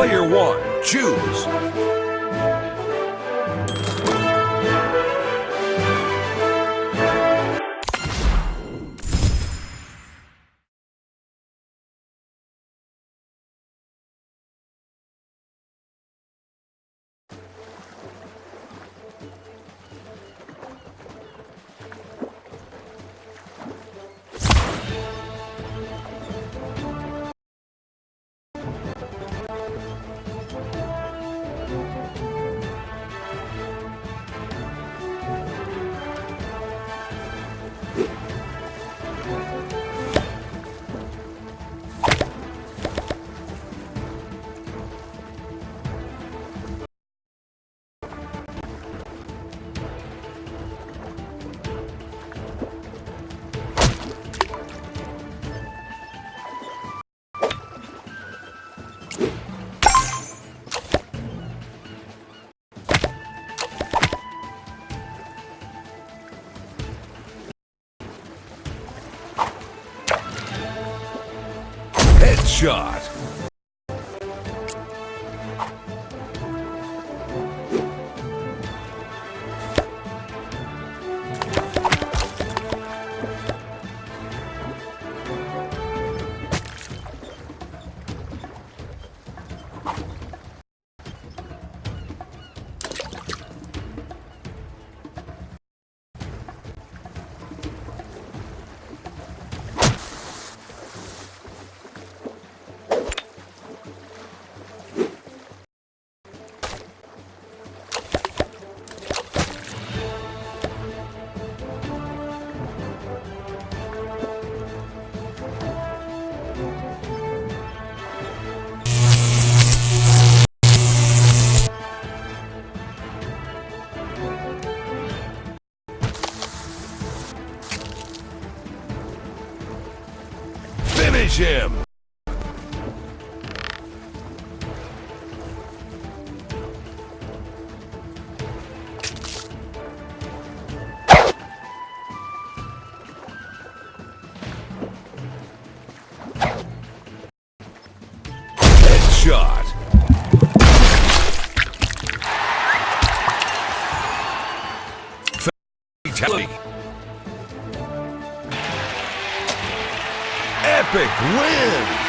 Player one, choose. Headshot. Him! Headshot. Fatality. Epic win!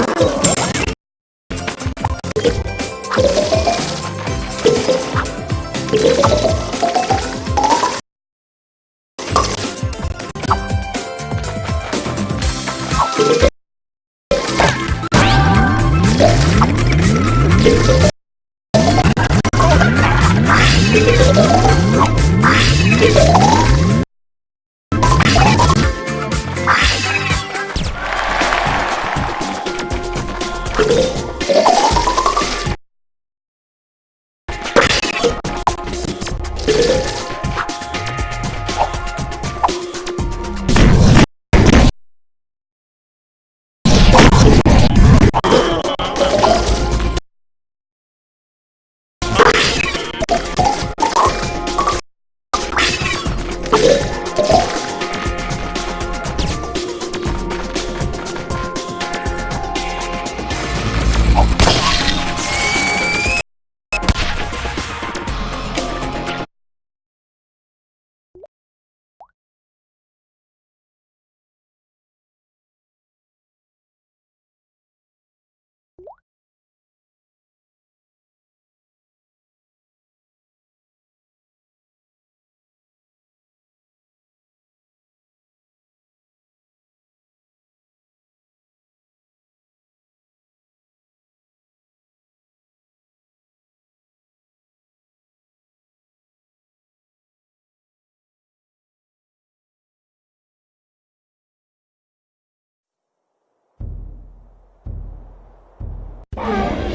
Oh. Bye.